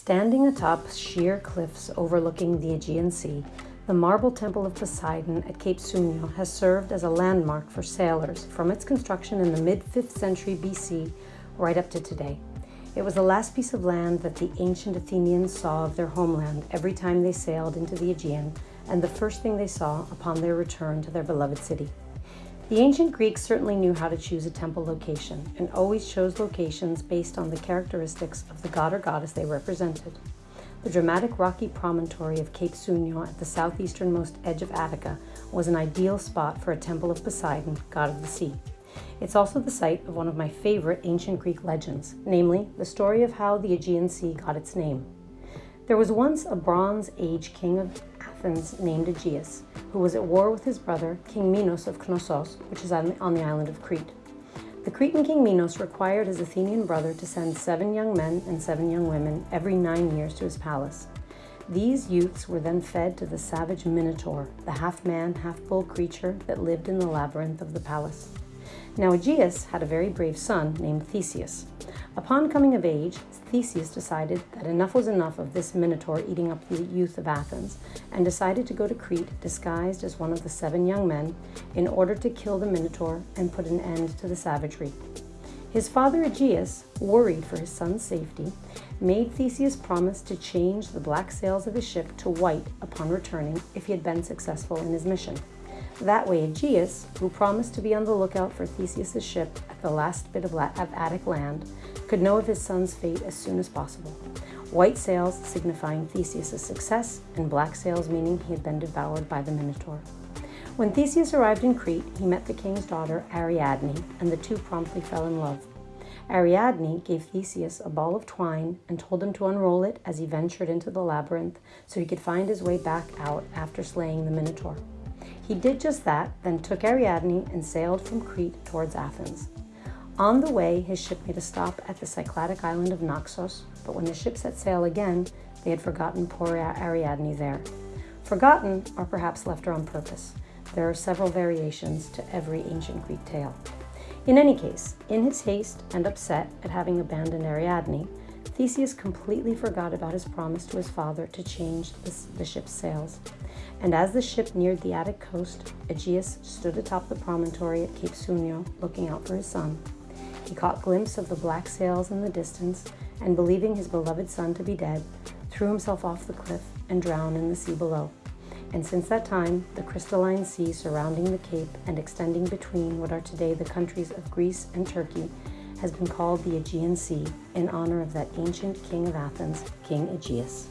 Standing atop sheer cliffs overlooking the Aegean Sea, the marble temple of Poseidon at Cape Sunion has served as a landmark for sailors from its construction in the mid 5th century BC right up to today. It was the last piece of land that the ancient Athenians saw of their homeland every time they sailed into the Aegean, and the first thing they saw upon their return to their beloved city. The ancient Greeks certainly knew how to choose a temple location and always chose locations based on the characteristics of the god or goddess they represented. The dramatic rocky promontory of Cape Sunion at the southeasternmost edge of Attica was an ideal spot for a temple of Poseidon, god of the sea. It's also the site of one of my favorite ancient Greek legends, namely the story of how the Aegean Sea got its name. There was once a Bronze Age king of Athens named Aegeus, who was at war with his brother, King Minos of Knossos, which is on the island of Crete. The Cretan king Minos required his Athenian brother to send seven young men and seven young women every nine years to his palace. These youths were then fed to the savage Minotaur, the half-man, half-bull creature that lived in the labyrinth of the palace. Now Aegeus had a very brave son named Theseus. Upon coming of age, Theseus decided that enough was enough of this Minotaur eating up the youth of Athens and decided to go to Crete disguised as one of the seven young men in order to kill the Minotaur and put an end to the savagery. His father Aegeus, worried for his son's safety, made Theseus promise to change the black sails of his ship to white upon returning if he had been successful in his mission. That way Aegeus, who promised to be on the lookout for Theseus' ship at the last bit of, of Attic land, could know of his son's fate as soon as possible. White sails signifying Theseus' success, and black sails meaning he had been devoured by the Minotaur. When Theseus arrived in Crete, he met the king's daughter Ariadne, and the two promptly fell in love. Ariadne gave Theseus a ball of twine and told him to unroll it as he ventured into the labyrinth so he could find his way back out after slaying the Minotaur. He did just that, then took Ariadne and sailed from Crete towards Athens. On the way, his ship made a stop at the Cycladic island of Naxos, but when the ship set sail again, they had forgotten poor Ariadne there. Forgotten, or perhaps left her on purpose. There are several variations to every ancient Greek tale. In any case, in his haste and upset at having abandoned Ariadne, Theseus completely forgot about his promise to his father to change the, the, ship's sails. And as the ship neared the Attic coast, Aegeus stood atop the promontory at Cape Sunion, looking out for his son. He caught glimpse of the black sails in the distance, and believing his beloved son to be dead, threw himself off the cliff and drowned in the sea below. And since that time, the crystalline sea surrounding the cape and extending between what are today the countries of Greece and Turkey has been called the Aegean Sea in honor of that ancient king of Athens, King Aegeus.